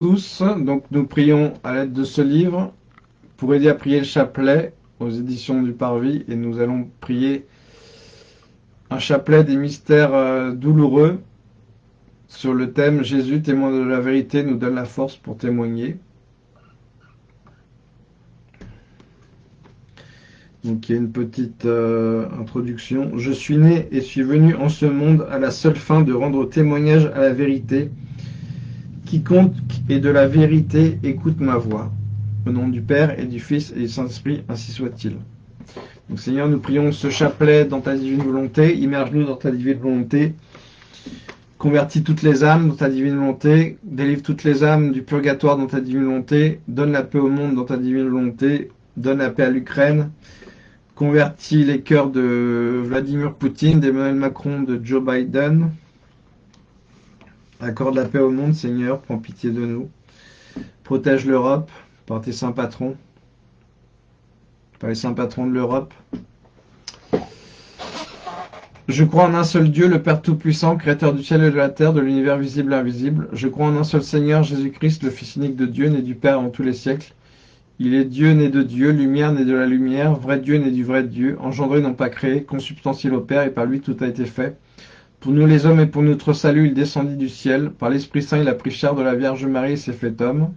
tous, donc nous prions à l'aide de ce livre pour aider à prier le chapelet aux éditions du Parvis et nous allons prier un chapelet des mystères euh, douloureux sur le thème Jésus, témoin de la vérité, nous donne la force pour témoigner. Donc il y a une petite euh, introduction. Je suis né et suis venu en ce monde à la seule fin de rendre témoignage à la vérité Quiconque est de la vérité écoute ma voix. Au nom du Père et du Fils et du Saint-Esprit, ainsi soit-il. Donc Seigneur, nous prions ce chapelet dans ta divine volonté. Immerge-nous dans ta divine volonté. Convertis toutes les âmes dans ta divine volonté. Délivre toutes les âmes du purgatoire dans ta divine volonté. Donne la paix au monde dans ta divine volonté. Donne la paix à l'Ukraine. Convertis les cœurs de Vladimir Poutine, d'Emmanuel Macron, de Joe Biden. Accorde la paix au monde, Seigneur, prends pitié de nous. Protège l'Europe par tes saints patrons, par les saints patrons de l'Europe. Je crois en un seul Dieu, le Père Tout-Puissant, Créateur du ciel et de la terre, de l'univers visible et invisible. Je crois en un seul Seigneur, Jésus-Christ, le Fils unique de Dieu, né du Père en tous les siècles. Il est Dieu, né de Dieu, lumière, né de la lumière, vrai Dieu, né du vrai Dieu, engendré, non pas créé, consubstantiel au Père, et par lui tout a été fait. Pour nous les hommes et pour notre salut, il descendit du ciel. Par l'Esprit Saint, il a pris chair de la Vierge Marie et s'est fait homme.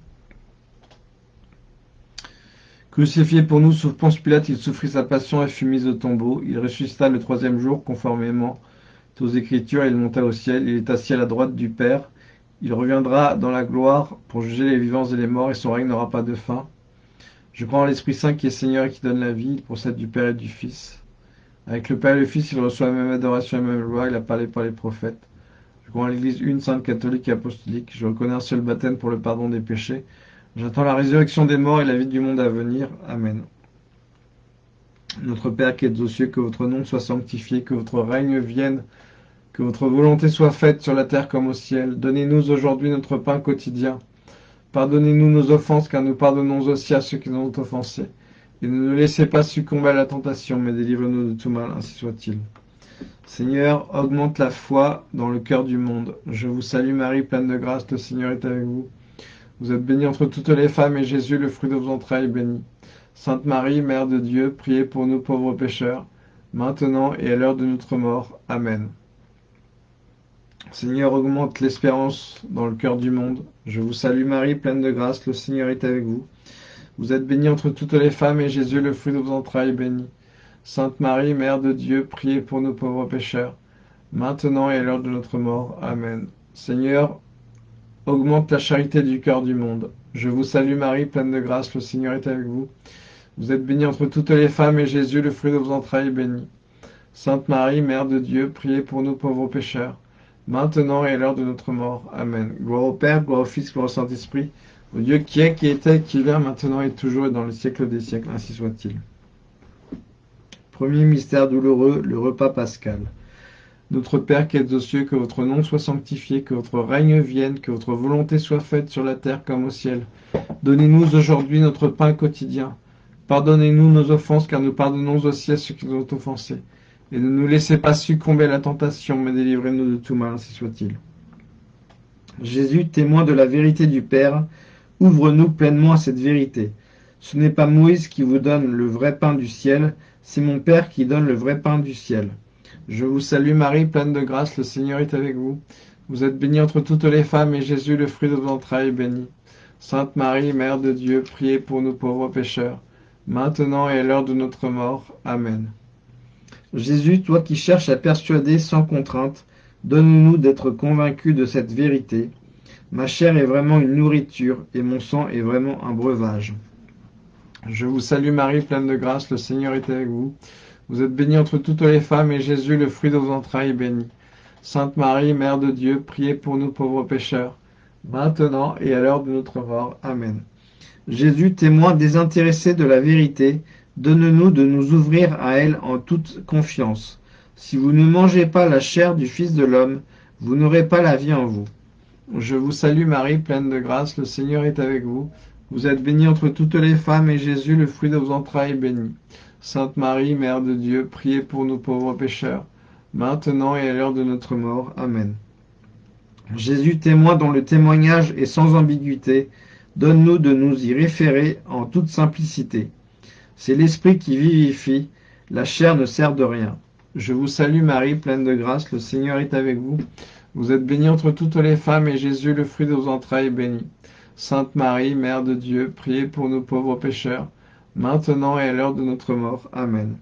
Crucifié pour nous sous Ponce Pilate, il souffrit sa passion et fut mis au tombeau. Il ressuscita le troisième jour, conformément aux Écritures, il monta au ciel. Il est assis à la droite du Père. Il reviendra dans la gloire pour juger les vivants et les morts, et son règne n'aura pas de fin. Je crois en l'Esprit Saint qui est Seigneur et qui donne la vie. Il procède du Père et du Fils. Avec le Père et le Fils, il reçoit la même adoration et la même loi, il a parlé par les prophètes. Je crois en l'Église une, sainte, catholique et apostolique. Je reconnais un seul baptême pour le pardon des péchés. J'attends la résurrection des morts et la vie du monde à venir. Amen. Notre Père qui êtes aux cieux, que votre nom soit sanctifié, que votre règne vienne, que votre volonté soit faite sur la terre comme au ciel. Donnez-nous aujourd'hui notre pain quotidien. Pardonnez-nous nos offenses, car nous pardonnons aussi à ceux qui nous ont offensés et ne nous laissez pas succomber à la tentation, mais délivre-nous de tout mal, ainsi soit-il. Seigneur, augmente la foi dans le cœur du monde. Je vous salue Marie, pleine de grâce, le Seigneur est avec vous. Vous êtes bénie entre toutes les femmes, et Jésus, le fruit de vos entrailles, est béni. Sainte Marie, Mère de Dieu, priez pour nous pauvres pécheurs, maintenant et à l'heure de notre mort. Amen. Seigneur, augmente l'espérance dans le cœur du monde. Je vous salue Marie, pleine de grâce, le Seigneur est avec vous. Vous êtes bénie entre toutes les femmes, et Jésus, le fruit de vos entrailles, est béni. Sainte Marie, Mère de Dieu, priez pour nous pauvres pécheurs, maintenant et à l'heure de notre mort. Amen. Seigneur, augmente la charité du cœur du monde. Je vous salue Marie, pleine de grâce, le Seigneur est avec vous. Vous êtes bénie entre toutes les femmes, et Jésus, le fruit de vos entrailles, est béni. Sainte Marie, Mère de Dieu, priez pour nous pauvres pécheurs, maintenant et à l'heure de notre mort. Amen. Gloire au Père, gloire au Fils, gloire au Saint-Esprit, Dieu qui est, qui était, qui vient, maintenant et toujours et dans le siècle des siècles, ainsi soit-il. Premier mystère douloureux, le repas pascal. Notre Père qui êtes aux cieux, que votre nom soit sanctifié, que votre règne vienne, que votre volonté soit faite sur la terre comme au ciel. Donnez-nous aujourd'hui notre pain quotidien. Pardonnez-nous nos offenses, car nous pardonnons aussi à ceux qui nous ont offensés. Et ne nous laissez pas succomber à la tentation, mais délivrez-nous de tout mal, ainsi soit-il. Jésus, témoin de la vérité du Père, Ouvre-nous pleinement à cette vérité. Ce n'est pas Moïse qui vous donne le vrai pain du ciel, c'est mon Père qui donne le vrai pain du ciel. Je vous salue Marie, pleine de grâce, le Seigneur est avec vous. Vous êtes bénie entre toutes les femmes, et Jésus, le fruit de vos entrailles, est béni. Sainte Marie, Mère de Dieu, priez pour nous pauvres pécheurs, maintenant et à l'heure de notre mort. Amen. Jésus, toi qui cherches à persuader sans contrainte, donne-nous d'être convaincus de cette vérité, Ma chair est vraiment une nourriture et mon sang est vraiment un breuvage. Je vous salue Marie, pleine de grâce, le Seigneur est avec vous. Vous êtes bénie entre toutes les femmes et Jésus, le fruit de vos entrailles, est béni. Sainte Marie, Mère de Dieu, priez pour nous pauvres pécheurs, maintenant et à l'heure de notre mort. Amen. Jésus, témoin désintéressé de la vérité, donne-nous de nous ouvrir à elle en toute confiance. Si vous ne mangez pas la chair du Fils de l'homme, vous n'aurez pas la vie en vous. Je vous salue Marie, pleine de grâce, le Seigneur est avec vous. Vous êtes bénie entre toutes les femmes, et Jésus, le fruit de vos entrailles, est béni. Sainte Marie, Mère de Dieu, priez pour nous pauvres pécheurs, maintenant et à l'heure de notre mort. Amen. Jésus, témoin dont le témoignage est sans ambiguïté, donne-nous de nous y référer en toute simplicité. C'est l'Esprit qui vivifie, la chair ne sert de rien. Je vous salue Marie, pleine de grâce, le Seigneur est avec vous. Vous êtes bénie entre toutes les femmes, et Jésus, le fruit de vos entrailles, est béni. Sainte Marie, Mère de Dieu, priez pour nous pauvres pécheurs, maintenant et à l'heure de notre mort. Amen.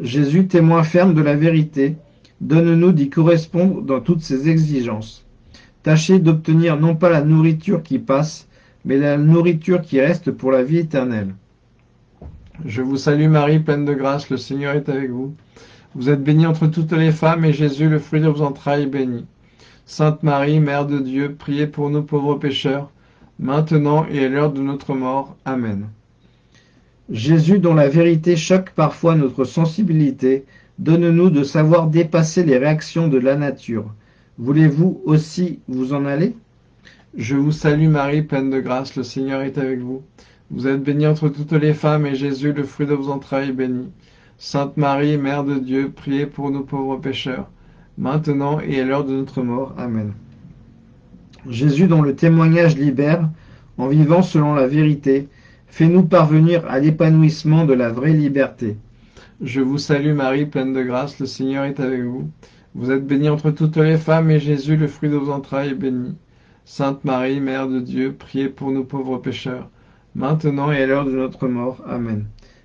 Jésus, témoin ferme de la vérité, donne-nous d'y correspondre dans toutes ses exigences. Tâchez d'obtenir non pas la nourriture qui passe, mais la nourriture qui reste pour la vie éternelle. Je vous salue Marie, pleine de grâce, le Seigneur est avec vous. Vous êtes bénie entre toutes les femmes, et Jésus, le fruit de vos entrailles, est béni. Sainte Marie, Mère de Dieu, priez pour nous pauvres pécheurs, maintenant et à l'heure de notre mort. Amen. Jésus, dont la vérité choque parfois notre sensibilité, donne-nous de savoir dépasser les réactions de la nature. Voulez-vous aussi vous en aller? Je vous salue Marie, pleine de grâce, le Seigneur est avec vous. Vous êtes bénie entre toutes les femmes, et Jésus, le fruit de vos entrailles, est béni. Sainte Marie, Mère de Dieu, priez pour nous pauvres pécheurs, maintenant et à l'heure de notre mort. Amen. Jésus, dont le témoignage libère, en vivant selon la vérité, fais-nous parvenir à l'épanouissement de la vraie liberté. Je vous salue Marie, pleine de grâce, le Seigneur est avec vous. Vous êtes bénie entre toutes les femmes, et Jésus, le fruit de vos entrailles, est béni. Sainte Marie, Mère de Dieu, priez pour nous pauvres pécheurs, maintenant et à l'heure de notre mort. Amen.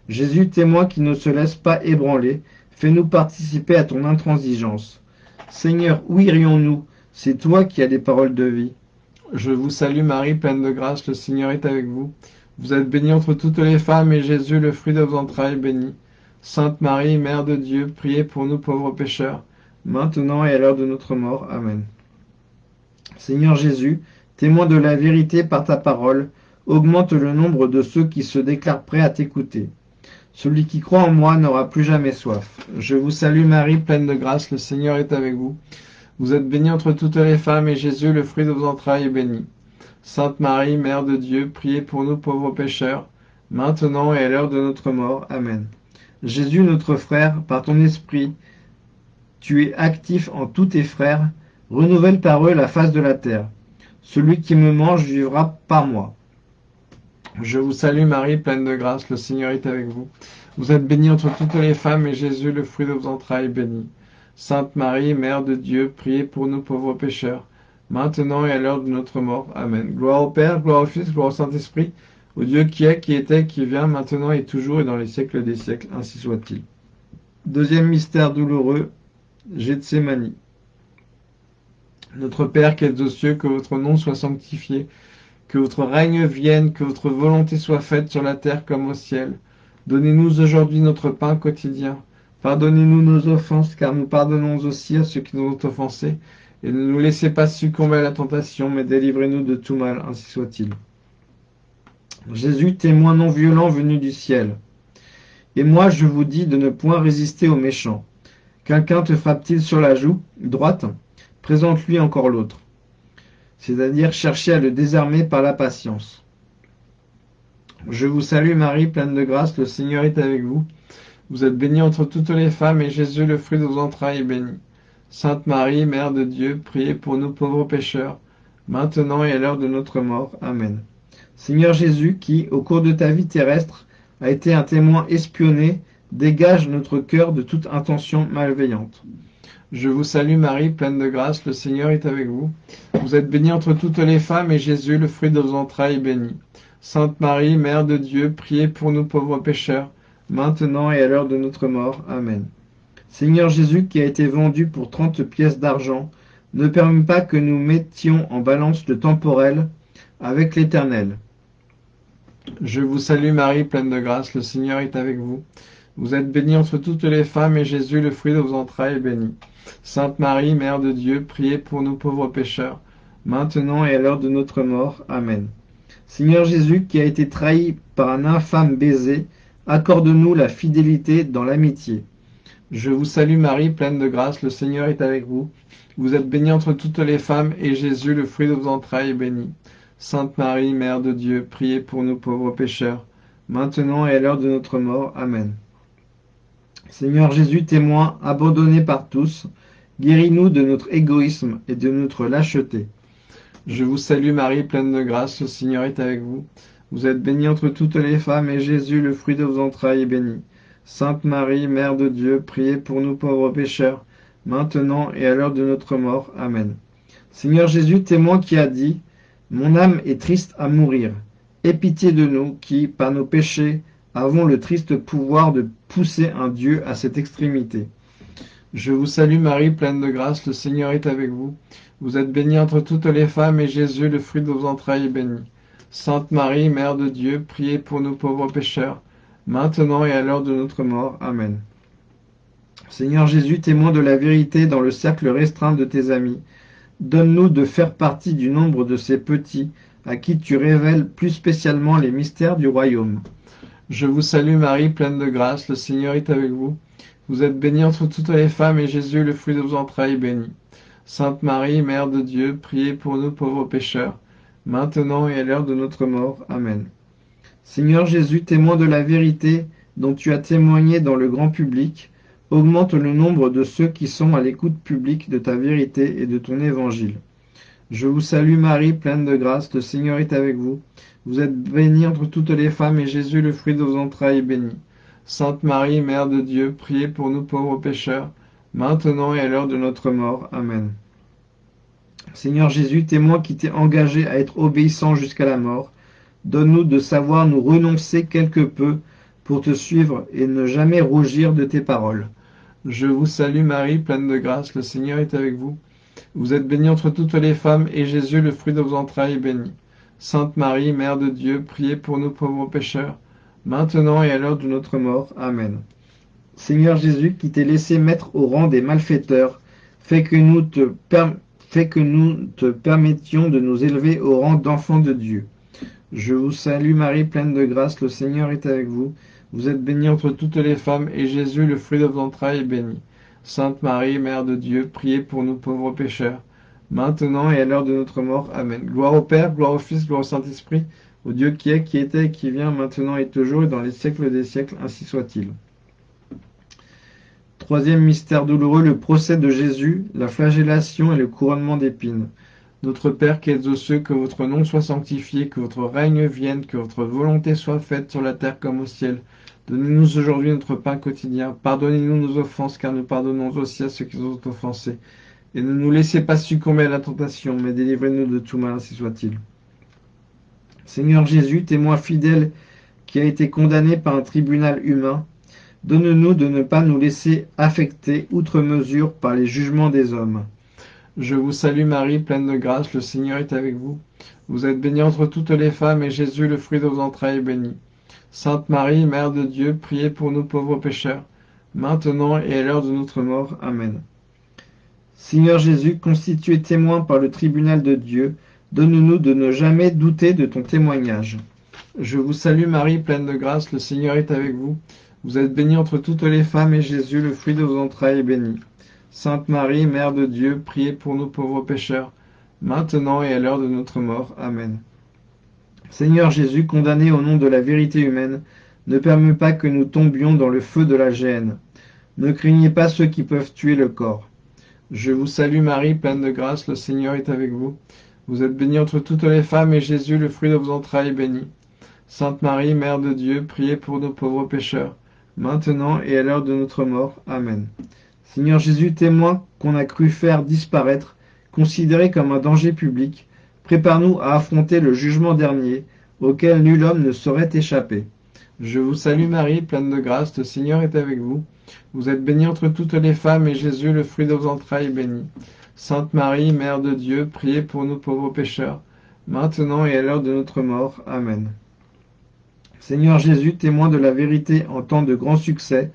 Jésus, témoin qui ne se laisse pas ébranler, fais-nous participer à ton intransigeance. Seigneur, où irions-nous? C'est toi qui as des paroles de vie. Je vous salue Marie, pleine de grâce, le Seigneur est avec vous. Vous êtes bénie entre toutes les femmes, et Jésus, le fruit de vos entrailles, est béni. Sainte Marie, Mère de Dieu, priez pour nous pauvres pécheurs, maintenant et à l'heure de notre mort. Amen. Seigneur Jésus, témoin de la vérité par ta parole, augmente le nombre de ceux qui se déclarent prêts à t'écouter. Celui qui croit en moi n'aura plus jamais soif. Je vous salue Marie, pleine de grâce, le Seigneur est avec vous. Vous êtes bénie entre toutes les femmes, et Jésus, le fruit de vos entrailles, est béni. Sainte Marie, Mère de Dieu, priez pour nous pauvres pécheurs, maintenant et à l'heure de notre mort. Amen. Jésus, notre frère, par ton esprit, tu es actif en tous tes frères, renouvelle par eux la face de la terre. Celui qui me mange vivra par moi. Je vous salue Marie, pleine de grâce, le Seigneur est avec vous. Vous êtes bénie entre toutes les femmes, et Jésus, le fruit de vos entrailles, est béni. Sainte Marie, Mère de Dieu, priez pour nous pauvres pécheurs, maintenant et à l'heure de notre mort. Amen. Gloire au Père, gloire au Fils, gloire au Saint-Esprit, au Dieu qui est, qui était, qui vient, maintenant et toujours et dans les siècles des siècles, ainsi soit-il. Deuxième mystère douloureux, Gethsemane. Notre Père qui êtes aux cieux, que votre nom soit sanctifié, que votre règne vienne, que votre volonté soit faite sur la terre comme au ciel. Donnez-nous aujourd'hui notre pain quotidien. Pardonnez-nous nos offenses, car nous pardonnons aussi à ceux qui nous ont offensés. Et ne nous laissez pas succomber à la tentation, mais délivrez-nous de tout mal, ainsi soit-il. Jésus, témoin non violent venu du ciel. Et moi, je vous dis de ne point résister aux méchants. Quelqu'un te frappe-t-il sur la joue droite? Présente-lui encore l'autre c'est-à-dire chercher à le désarmer par la patience. Je vous salue Marie, pleine de grâce, le Seigneur est avec vous. Vous êtes bénie entre toutes les femmes, et Jésus, le fruit de vos entrailles, est béni. Sainte Marie, Mère de Dieu, priez pour nous pauvres pécheurs, maintenant et à l'heure de notre mort. Amen. Seigneur Jésus, qui, au cours de ta vie terrestre, a été un témoin espionné, dégage notre cœur de toute intention malveillante. Je vous salue Marie, pleine de grâce, le Seigneur est avec vous. Vous êtes bénie entre toutes les femmes, et Jésus, le fruit de vos entrailles, est béni. Sainte Marie, Mère de Dieu, priez pour nous pauvres pécheurs, maintenant et à l'heure de notre mort. Amen. Seigneur Jésus, qui a été vendu pour trente pièces d'argent, ne permet pas que nous mettions en balance le temporel avec l'éternel. Je vous salue Marie, pleine de grâce, le Seigneur est avec vous. Vous êtes bénie entre toutes les femmes, et Jésus, le fruit de vos entrailles, est béni. Sainte Marie, Mère de Dieu, priez pour nous pauvres pécheurs, maintenant et à l'heure de notre mort. Amen. Seigneur Jésus, qui a été trahi par un infâme baiser, accorde-nous la fidélité dans l'amitié. Je vous salue Marie, pleine de grâce, le Seigneur est avec vous. Vous êtes bénie entre toutes les femmes, et Jésus, le fruit de vos entrailles, est béni. Sainte Marie, Mère de Dieu, priez pour nous pauvres pécheurs, maintenant et à l'heure de notre mort. Amen. Seigneur Jésus, témoin, abandonné par tous, Guéris-nous de notre égoïsme et de notre lâcheté. Je vous salue Marie, pleine de grâce, le Seigneur est avec vous. Vous êtes bénie entre toutes les femmes, et Jésus, le fruit de vos entrailles, est béni. Sainte Marie, Mère de Dieu, priez pour nous pauvres pécheurs, maintenant et à l'heure de notre mort. Amen. Seigneur Jésus, témoin qui a dit, Mon âme est triste à mourir. Aie pitié de nous qui, par nos péchés, avons le triste pouvoir de pousser un Dieu à cette extrémité. Je vous salue Marie, pleine de grâce, le Seigneur est avec vous. Vous êtes bénie entre toutes les femmes, et Jésus, le fruit de vos entrailles, est béni. Sainte Marie, Mère de Dieu, priez pour nous pauvres pécheurs, maintenant et à l'heure de notre mort. Amen. Seigneur Jésus, témoin de la vérité dans le cercle restreint de tes amis, donne-nous de faire partie du nombre de ces petits à qui tu révèles plus spécialement les mystères du royaume. Je vous salue Marie, pleine de grâce, le Seigneur est avec vous. Vous êtes bénie entre toutes les femmes, et Jésus, le fruit de vos entrailles, est béni. Sainte Marie, Mère de Dieu, priez pour nous pauvres pécheurs, maintenant et à l'heure de notre mort. Amen. Seigneur Jésus, témoin de la vérité dont tu as témoigné dans le grand public, augmente le nombre de ceux qui sont à l'écoute publique de ta vérité et de ton évangile. Je vous salue Marie, pleine de grâce, le Seigneur est avec vous. Vous êtes bénie entre toutes les femmes, et Jésus, le fruit de vos entrailles, est béni. Sainte Marie, Mère de Dieu, priez pour nous pauvres pécheurs, maintenant et à l'heure de notre mort. Amen. Seigneur Jésus, témoin qui t'es engagé à être obéissant jusqu'à la mort, donne-nous de savoir nous renoncer quelque peu pour te suivre et ne jamais rougir de tes paroles. Je vous salue Marie, pleine de grâce, le Seigneur est avec vous. Vous êtes bénie entre toutes les femmes, et Jésus, le fruit de vos entrailles, est béni. Sainte Marie, Mère de Dieu, priez pour nous pauvres pécheurs, maintenant et à l'heure de notre mort. Amen. Seigneur Jésus, qui t'es laissé mettre au rang des malfaiteurs, fais que nous te, fais que nous te permettions de nous élever au rang d'enfants de Dieu. Je vous salue Marie, pleine de grâce, le Seigneur est avec vous. Vous êtes bénie entre toutes les femmes, et Jésus, le fruit de vos entrailles, est béni. Sainte Marie, Mère de Dieu, priez pour nous pauvres pécheurs, maintenant et à l'heure de notre mort. Amen. Gloire au Père, gloire au Fils, gloire au Saint-Esprit, au Dieu qui est, qui était et qui vient, maintenant et toujours, et dans les siècles des siècles, ainsi soit-il. Troisième mystère douloureux, le procès de Jésus, la flagellation et le couronnement d'épines. Notre Père qui êtes aux cieux, que votre nom soit sanctifié, que votre règne vienne, que votre volonté soit faite sur la terre comme au ciel. Donnez-nous aujourd'hui notre pain quotidien. Pardonnez-nous nos offenses, car nous pardonnons aussi à ceux qui nous ont offensés. Et ne nous laissez pas succomber à la tentation, mais délivrez-nous de tout mal, ainsi soit-il. Seigneur Jésus, témoin fidèle qui a été condamné par un tribunal humain, donne-nous de ne pas nous laisser affecter outre mesure par les jugements des hommes. Je vous salue Marie, pleine de grâce, le Seigneur est avec vous. Vous êtes bénie entre toutes les femmes, et Jésus, le fruit de vos entrailles, est béni. Sainte Marie, Mère de Dieu, priez pour nous pauvres pécheurs, maintenant et à l'heure de notre mort. Amen. Seigneur Jésus, constitué témoin par le tribunal de Dieu, donne-nous de ne jamais douter de ton témoignage. Je vous salue Marie, pleine de grâce, le Seigneur est avec vous. Vous êtes bénie entre toutes les femmes, et Jésus, le fruit de vos entrailles, est béni. Sainte Marie, Mère de Dieu, priez pour nous pauvres pécheurs, maintenant et à l'heure de notre mort. Amen. Seigneur Jésus, condamné au nom de la vérité humaine, ne permets pas que nous tombions dans le feu de la gêne. Ne craignez pas ceux qui peuvent tuer le corps. Je vous salue Marie, pleine de grâce, le Seigneur est avec vous. Vous êtes bénie entre toutes les femmes, et Jésus, le fruit de vos entrailles, est béni. Sainte Marie, Mère de Dieu, priez pour nos pauvres pécheurs, maintenant et à l'heure de notre mort. Amen. Seigneur Jésus, témoin qu'on a cru faire disparaître, considéré comme un danger public, prépare-nous à affronter le jugement dernier, auquel nul homme ne saurait échapper. Je vous salue Marie, pleine de grâce, le Seigneur est avec vous. Vous êtes bénie entre toutes les femmes, et Jésus, le fruit de vos entrailles, est béni. Sainte Marie, Mère de Dieu, priez pour nous pauvres pécheurs, maintenant et à l'heure de notre mort. Amen. Seigneur Jésus, témoin de la vérité en temps de grand succès,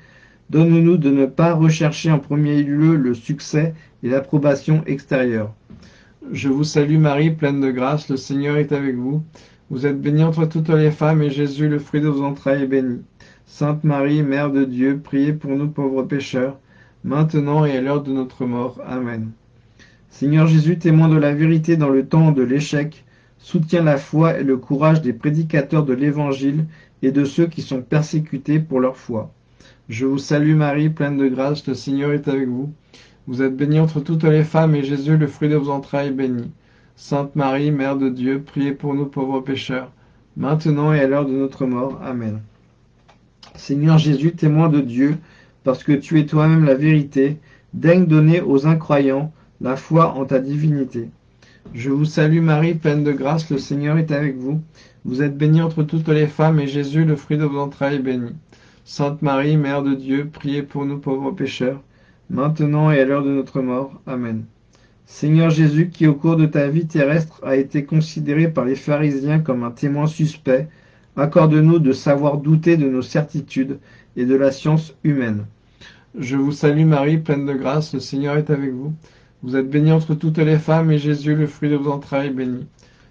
Donne-nous de ne pas rechercher en premier lieu le succès et l'approbation extérieure. Je vous salue Marie, pleine de grâce, le Seigneur est avec vous. Vous êtes bénie entre toutes les femmes, et Jésus, le fruit de vos entrailles, est béni. Sainte Marie, Mère de Dieu, priez pour nous pauvres pécheurs, maintenant et à l'heure de notre mort. Amen. Seigneur Jésus, témoin de la vérité dans le temps de l'échec, soutiens la foi et le courage des prédicateurs de l'Évangile et de ceux qui sont persécutés pour leur foi. Je vous salue Marie, pleine de grâce, le Seigneur est avec vous. Vous êtes bénie entre toutes les femmes, et Jésus, le fruit de vos entrailles, est béni. Sainte Marie, Mère de Dieu, priez pour nous pauvres pécheurs, maintenant et à l'heure de notre mort. Amen. Seigneur Jésus, témoin de Dieu, parce que tu es toi-même la vérité, daigne donner aux incroyants la foi en ta divinité. Je vous salue Marie, pleine de grâce, le Seigneur est avec vous. Vous êtes bénie entre toutes les femmes, et Jésus, le fruit de vos entrailles, est béni. Sainte Marie, Mère de Dieu, priez pour nous pauvres pécheurs, maintenant et à l'heure de notre mort. Amen. Seigneur Jésus, qui au cours de ta vie terrestre a été considéré par les pharisiens comme un témoin suspect, accorde-nous de savoir douter de nos certitudes et de la science humaine. Je vous salue Marie, pleine de grâce, le Seigneur est avec vous. Vous êtes bénie entre toutes les femmes, et Jésus, le fruit de vos entrailles, est béni.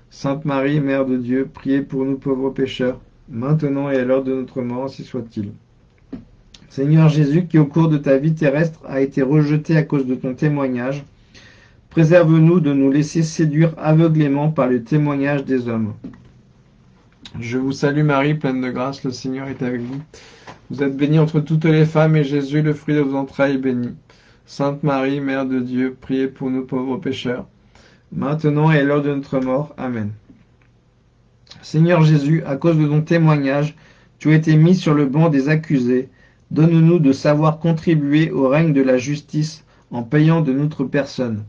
Sainte Marie, Mère de Dieu, priez pour nous pauvres pécheurs, maintenant et à l'heure de notre mort, ainsi soit-il. Seigneur Jésus, qui au cours de ta vie terrestre a été rejeté à cause de ton témoignage, préserve-nous de nous laisser séduire aveuglément par le témoignage des hommes. Je vous salue Marie, pleine de grâce, le Seigneur est avec vous. Vous êtes bénie entre toutes les femmes, et Jésus, le fruit de vos entrailles, est béni. Sainte Marie, Mère de Dieu, priez pour nous pauvres pécheurs, maintenant et à l'heure de notre mort. Amen. Seigneur Jésus, à cause de ton témoignage, tu as été mis sur le banc des accusés. Donne-nous de savoir contribuer au règne de la justice en payant de notre personne.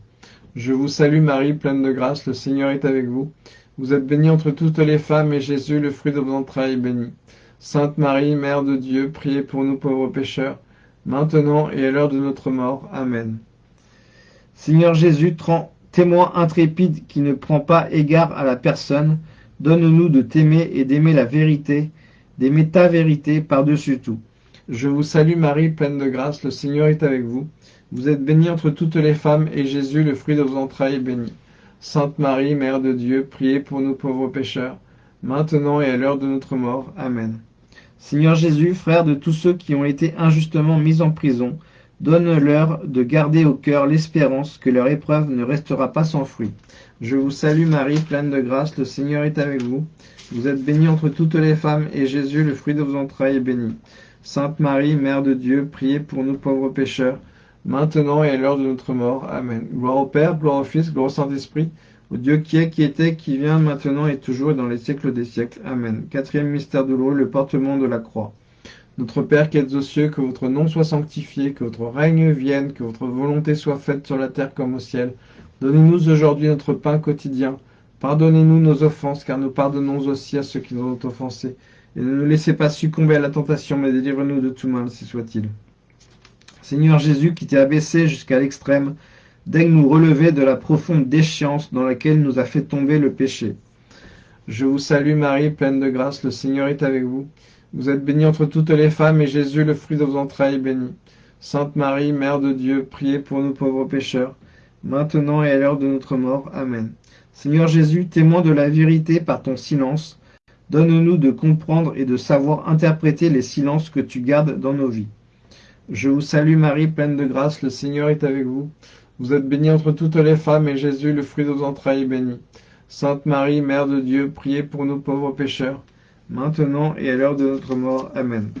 Je vous salue Marie, pleine de grâce, le Seigneur est avec vous. Vous êtes bénie entre toutes les femmes, et Jésus, le fruit de vos entrailles, est béni. Sainte Marie, Mère de Dieu, priez pour nous pauvres pécheurs, maintenant et à l'heure de notre mort. Amen. Seigneur Jésus, témoin intrépide qui ne prend pas égard à la personne, donne-nous de t'aimer et d'aimer la vérité, d'aimer ta vérité par-dessus tout. Je vous salue Marie, pleine de grâce, le Seigneur est avec vous. Vous êtes bénie entre toutes les femmes, et Jésus, le fruit de vos entrailles, est béni. Sainte Marie, Mère de Dieu, priez pour nous pauvres pécheurs, maintenant et à l'heure de notre mort. Amen. Seigneur Jésus, frère de tous ceux qui ont été injustement mis en prison, donne-leur de garder au cœur l'espérance que leur épreuve ne restera pas sans fruit. Je vous salue Marie, pleine de grâce, le Seigneur est avec vous. Vous êtes bénie entre toutes les femmes, et Jésus, le fruit de vos entrailles, est béni. Sainte Marie, Mère de Dieu, priez pour nous pauvres pécheurs, maintenant et à l'heure de notre mort. Amen. Gloire au Père, gloire au Fils, gloire au Saint-Esprit, au Dieu qui est, qui était, qui vient, maintenant et toujours et dans les siècles des siècles. Amen. Quatrième mystère douloureux, le portement de la croix. Notre Père qui êtes aux cieux, que votre nom soit sanctifié, que votre règne vienne, que votre volonté soit faite sur la terre comme au ciel. Donnez-nous aujourd'hui notre pain quotidien. Pardonnez-nous nos offenses, car nous pardonnons aussi à ceux qui nous ont offensés. Et ne nous laissez pas succomber à la tentation, mais délivre-nous de tout mal, si soit-il. Seigneur Jésus, qui t'es abaissé jusqu'à l'extrême, daigne nous relever de la profonde déchéance dans laquelle nous a fait tomber le péché. Je vous salue Marie, pleine de grâce, le Seigneur est avec vous. Vous êtes bénie entre toutes les femmes, et Jésus, le fruit de vos entrailles, est béni. Sainte Marie, Mère de Dieu, priez pour nous pauvres pécheurs, maintenant et à l'heure de notre mort. Amen. Seigneur Jésus, témoin de la vérité par ton silence, donne-nous de comprendre et de savoir interpréter les silences que tu gardes dans nos vies. Je vous salue Marie, pleine de grâce, le Seigneur est avec vous. Vous êtes bénie entre toutes les femmes, et Jésus, le fruit de vos entrailles, est béni. Sainte Marie, Mère de Dieu, priez pour nous pauvres pécheurs, maintenant et à l'heure de notre mort. Amen.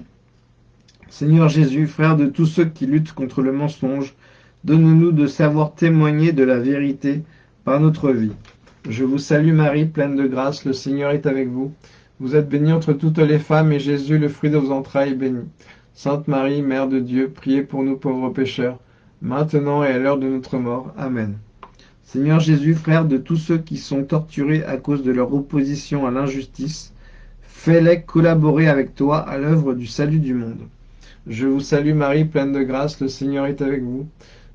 Seigneur Jésus, frère de tous ceux qui luttent contre le mensonge, donne-nous de savoir témoigner de la vérité par notre vie. Je vous salue Marie, pleine de grâce, le Seigneur est avec vous. Vous êtes bénie entre toutes les femmes, et Jésus, le fruit de vos entrailles, est béni. Sainte Marie, Mère de Dieu, priez pour nous pauvres pécheurs, maintenant et à l'heure de notre mort. Amen. Seigneur Jésus, frère de tous ceux qui sont torturés à cause de leur opposition à l'injustice, fais-les collaborer avec toi à l'œuvre du salut du monde. Je vous salue Marie, pleine de grâce, le Seigneur est avec vous.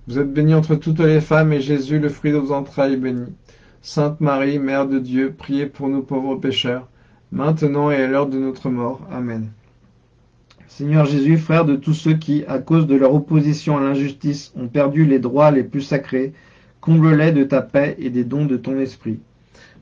Vous êtes bénie entre toutes les femmes, et Jésus, le fruit de vos entrailles, est béni. Sainte Marie, Mère de Dieu, priez pour nous pauvres pécheurs, maintenant et à l'heure de notre mort. Amen. Seigneur Jésus, frère de tous ceux qui, à cause de leur opposition à l'injustice, ont perdu les droits les plus sacrés, comble-les de ta paix et des dons de ton esprit.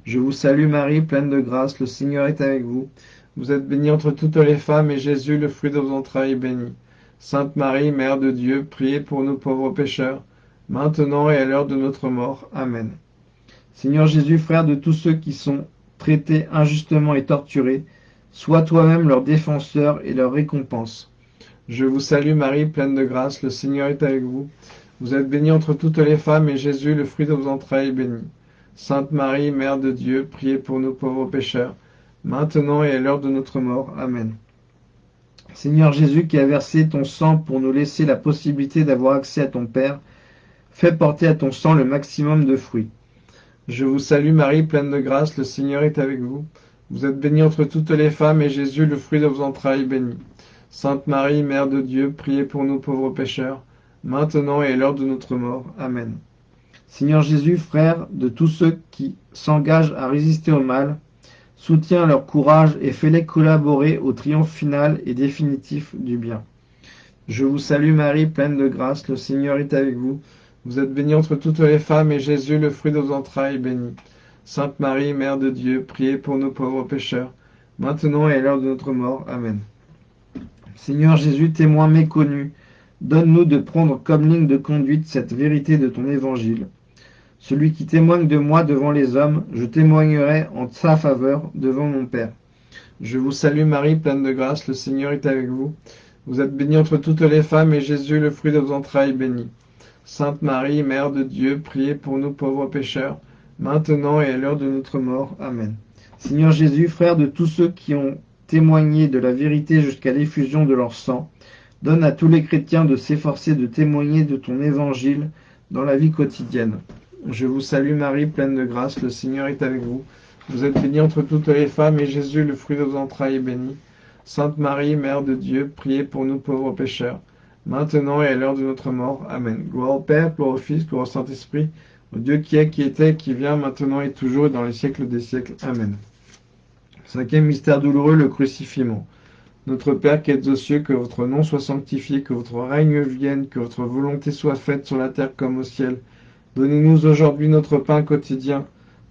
Je vous salue Marie, pleine de grâce, le Seigneur est avec vous. Vous êtes bénie entre toutes les femmes, et Jésus, le fruit de vos entrailles, est béni. Sainte Marie, Mère de Dieu, priez pour nous pauvres pécheurs, maintenant et à l'heure de notre mort. Amen. Seigneur Jésus, frère de tous ceux qui sont traités injustement et torturés, Sois toi-même leur défenseur et leur récompense. Je vous salue Marie, pleine de grâce, le Seigneur est avec vous. Vous êtes bénie entre toutes les femmes, et Jésus, le fruit de vos entrailles, est béni. Sainte Marie, Mère de Dieu, priez pour nous pauvres pécheurs, maintenant et à l'heure de notre mort. Amen. Seigneur Jésus, qui a versé ton sang pour nous laisser la possibilité d'avoir accès à ton Père, fais porter à ton sang le maximum de fruits. Je vous salue Marie, pleine de grâce, le Seigneur est avec vous. Vous êtes bénie entre toutes les femmes, et Jésus, le fruit de vos entrailles, est béni. Sainte Marie, Mère de Dieu, priez pour nous pauvres pécheurs, maintenant et à l'heure de notre mort. Amen. Seigneur Jésus, frère de tous ceux qui s'engagent à résister au mal, soutiens leur courage et fais-les collaborer au triomphe final et définitif du bien. Je vous salue Marie, pleine de grâce, le Seigneur est avec vous. Vous êtes bénie entre toutes les femmes, et Jésus, le fruit de vos entrailles, est béni. Sainte Marie, Mère de Dieu, priez pour nos pauvres pécheurs, maintenant et à l'heure de notre mort. Amen. Seigneur Jésus, témoin méconnu, donne-nous de prendre comme ligne de conduite cette vérité de ton évangile. Celui qui témoigne de moi devant les hommes, je témoignerai en sa faveur devant mon Père. Je vous salue Marie, pleine de grâce, le Seigneur est avec vous. Vous êtes bénie entre toutes les femmes, et Jésus, le fruit de vos entrailles, est béni. Sainte Marie, Mère de Dieu, priez pour nous pauvres pécheurs, maintenant et à l'heure de notre mort. Amen. Seigneur Jésus, frère de tous ceux qui ont témoigner de la vérité jusqu'à l'effusion de leur sang. Donne à tous les chrétiens de s'efforcer de témoigner de ton évangile dans la vie quotidienne. Je vous salue Marie, pleine de grâce, le Seigneur est avec vous. Vous êtes bénie entre toutes les femmes, et Jésus, le fruit de vos entrailles, est béni. Sainte Marie, Mère de Dieu, priez pour nous pauvres pécheurs, maintenant et à l'heure de notre mort. Amen. Gloire au Père, gloire au Fils, gloire au Saint-Esprit, au Dieu qui est, qui était, qui vient, maintenant et toujours, et dans les siècles des siècles. Amen. Cinquième mystère douloureux, le crucifiement. Notre Père qui êtes aux cieux, que votre nom soit sanctifié, que votre règne vienne, que votre volonté soit faite sur la terre comme au ciel. Donnez-nous aujourd'hui notre pain quotidien.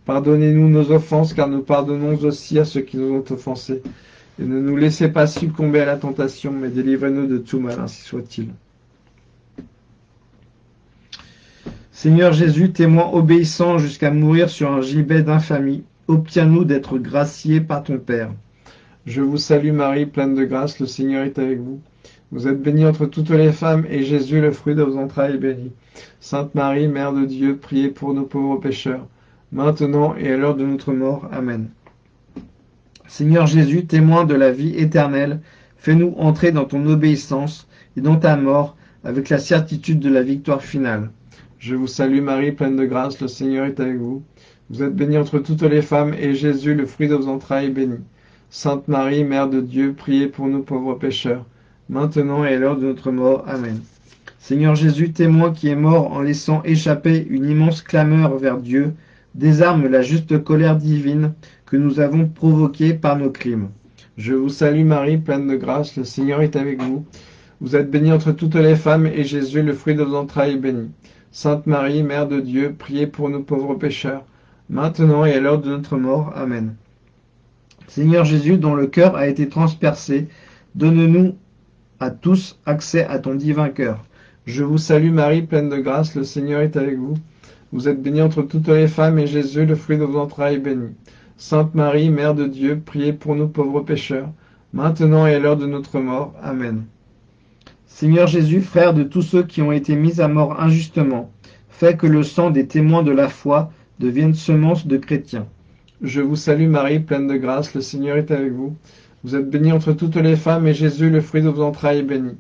Pardonnez-nous nos offenses, car nous pardonnons aussi à ceux qui nous ont offensés. Et ne nous laissez pas succomber à la tentation, mais délivrez-nous de tout mal, ainsi soit-il. Seigneur Jésus, témoin obéissant jusqu'à mourir sur un gibet d'infamie, obtiens-nous d'être graciés par ton Père. Je vous salue Marie, pleine de grâce, le Seigneur est avec vous. Vous êtes bénie entre toutes les femmes, et Jésus, le fruit de vos entrailles, est béni. Sainte Marie, Mère de Dieu, priez pour nos pauvres pécheurs, maintenant et à l'heure de notre mort. Amen. Seigneur Jésus, témoin de la vie éternelle, fais-nous entrer dans ton obéissance et dans ta mort, avec la certitude de la victoire finale. Je vous salue Marie, pleine de grâce, le Seigneur est avec vous. Vous êtes bénie entre toutes les femmes, et Jésus, le fruit de vos entrailles, est béni. Sainte Marie, Mère de Dieu, priez pour nous pauvres pécheurs, maintenant et à l'heure de notre mort. Amen. Seigneur Jésus, témoin qui est mort en laissant échapper une immense clameur vers Dieu, désarme la juste colère divine que nous avons provoquée par nos crimes. Je vous salue Marie, pleine de grâce, le Seigneur est avec vous. Vous êtes bénie entre toutes les femmes, et Jésus, le fruit de vos entrailles, est béni. Sainte Marie, Mère de Dieu, priez pour nous pauvres pécheurs, maintenant et à l'heure de notre mort. Amen. Seigneur Jésus, dont le cœur a été transpercé, donne-nous à tous accès à ton divin cœur. Je vous salue Marie, pleine de grâce, le Seigneur est avec vous. Vous êtes bénie entre toutes les femmes, et Jésus, le fruit de vos entrailles, est béni. Sainte Marie, Mère de Dieu, priez pour nous pauvres pécheurs, maintenant et à l'heure de notre mort. Amen. Seigneur Jésus, frère de tous ceux qui ont été mis à mort injustement, fais que le sang des témoins de la foi deviennent semences de chrétiens. Je vous salue Marie, pleine de grâce, le Seigneur est avec vous. Vous êtes bénie entre toutes les femmes, et Jésus, le fruit de vos entrailles, est béni.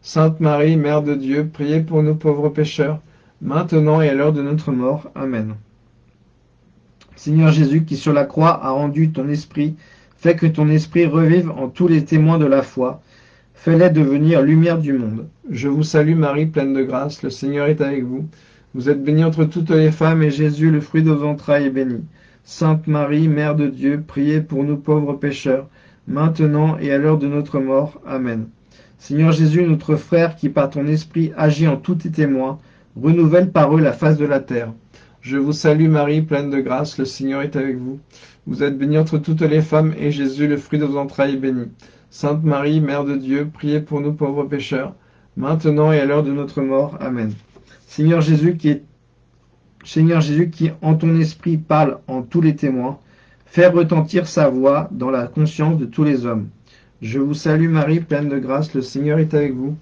Sainte Marie, Mère de Dieu, priez pour nous pauvres pécheurs, maintenant et à l'heure de notre mort. Amen. Seigneur Jésus, qui sur la croix a rendu ton esprit, fais que ton esprit revive en tous les témoins de la foi. Fais-les devenir lumière du monde. Je vous salue Marie, pleine de grâce, le Seigneur est avec vous. Vous êtes bénie entre toutes les femmes, et Jésus, le fruit de vos entrailles, est béni. Sainte Marie, Mère de Dieu, priez pour nous pauvres pécheurs, maintenant et à l'heure de notre mort. Amen. Seigneur Jésus, notre frère, qui par ton esprit agit en tous tes témoins, renouvelle par eux la face de la terre. Je vous salue Marie, pleine de grâce, le Seigneur est avec vous. Vous êtes bénie entre toutes les femmes, et Jésus, le fruit de vos entrailles, est béni. Sainte Marie, Mère de Dieu, priez pour nous pauvres pécheurs, maintenant et à l'heure de notre mort. Amen. Seigneur Jésus qui est Seigneur Jésus qui en ton esprit parle en tous les témoins, fais retentir sa voix dans la conscience de tous les hommes. Je vous salue Marie, pleine de grâce, le Seigneur est avec vous.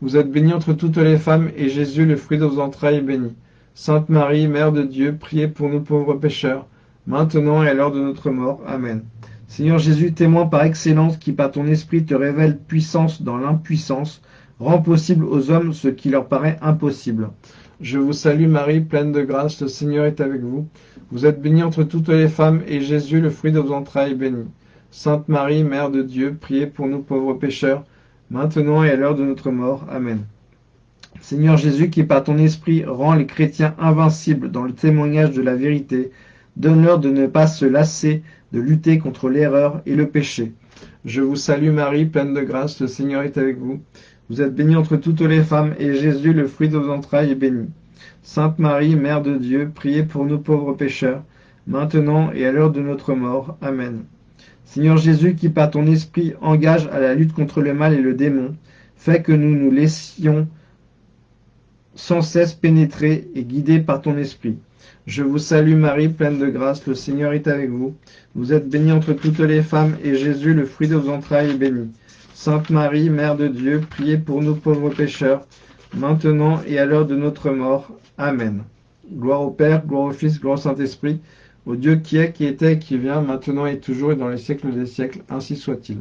Vous êtes bénie entre toutes les femmes, et Jésus, le fruit de vos entrailles, est béni. Sainte Marie, Mère de Dieu, priez pour nous pauvres pécheurs, maintenant et à l'heure de notre mort. Amen. Seigneur Jésus, témoin par excellence qui par ton esprit te révèle puissance dans l'impuissance, rend possible aux hommes ce qui leur paraît impossible. Je vous salue Marie, pleine de grâce, le Seigneur est avec vous. Vous êtes bénie entre toutes les femmes, et Jésus, le fruit de vos entrailles, est béni. Sainte Marie, Mère de Dieu, priez pour nous pauvres pécheurs, maintenant et à l'heure de notre mort. Amen. Seigneur Jésus, qui par ton esprit rend les chrétiens invincibles dans le témoignage de la vérité, donne-leur de ne pas se lasser de lutter contre l'erreur et le péché. Je vous salue Marie, pleine de grâce, le Seigneur est avec vous. Vous êtes bénie entre toutes les femmes, et Jésus, le fruit de vos entrailles, est béni. Sainte Marie, Mère de Dieu, priez pour nous pauvres pécheurs, maintenant et à l'heure de notre mort. Amen. Seigneur Jésus, qui par ton esprit engage à la lutte contre le mal et le démon, fais que nous nous laissions sans cesse pénétrer et guider par ton esprit. Je vous salue Marie, pleine de grâce, le Seigneur est avec vous. Vous êtes bénie entre toutes les femmes, et Jésus, le fruit de vos entrailles, est béni. Sainte Marie, Mère de Dieu, priez pour nous pauvres pécheurs, maintenant et à l'heure de notre mort. Amen. Gloire au Père, gloire au Fils, gloire au Saint-Esprit, au Dieu qui est, qui était qui vient, maintenant et toujours et dans les siècles des siècles, ainsi soit-il.